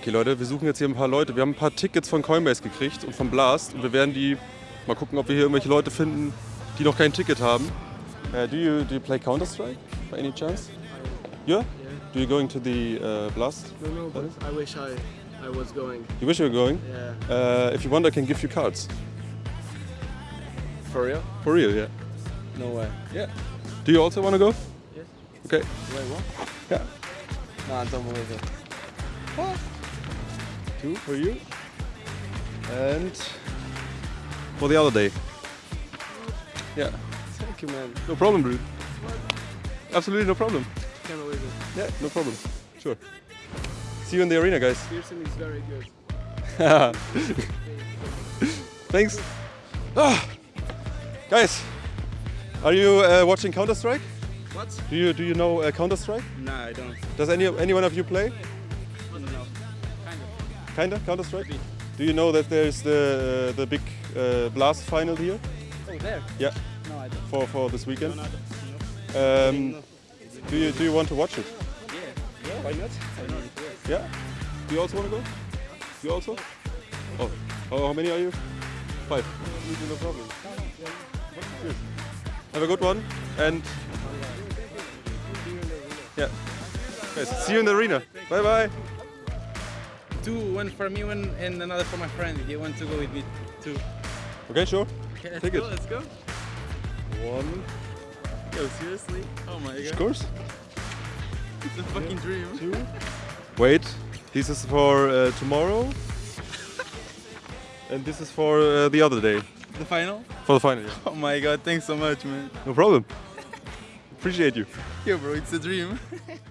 Okay, Leute, wir suchen jetzt hier ein paar Leute. Wir haben ein paar Tickets von Coinbase gekriegt und von Blast und wir werden die mal gucken, ob wir hier irgendwelche Leute finden, die noch kein Ticket haben. Uh, do you do you play Counter Strike by any chance? Yeah. Do you going to the uh, Blast? No, no, but I wish I, I was going. You wish you were going? Yeah. Uh, if you want, I can give you cards. For real? For real, yeah. No way. Yeah. Do you also want to go? Yes. Okay. Wait, what? Yeah. No, I don't believe it. Two for you. And for the other day. Yeah. Thank you, man. No problem, dude. Absolutely no problem. Can't believe it. Yeah, no problem. Sure. See you in the arena, guys. Pearson is very good. Thanks. Ah. Guys, are you uh, watching Counter Strike? What? Do you do you know uh, Counter Strike? No, I don't. Does any any one of you play? No. Kinda Counter Strike. Do you know that there's the uh, the big uh, Blast final here? Oh, there? Yeah, No, I don't. for for this weekend. No, don't. Um, do you do you want to watch it? Yeah. Yeah. Why not? Why not? Yeah. Do you also want to go? You also? Oh, oh how many are you? Five. No problem. Good. Have a good one and yeah. Guys, see you in the arena. Bye bye. Two, one for me, one and another for my friend. They want to go with me too. Okay, sure. Okay, let's Take go. it. Let's go. One. Yo, seriously? Oh my god. Of course. it's a fucking dream. Two. Wait, this is for uh, tomorrow. and this is for uh, the other day. The final? For the final. Yeah. Oh my god, thanks so much, man. No problem. Appreciate you. Yo, bro, it's a dream.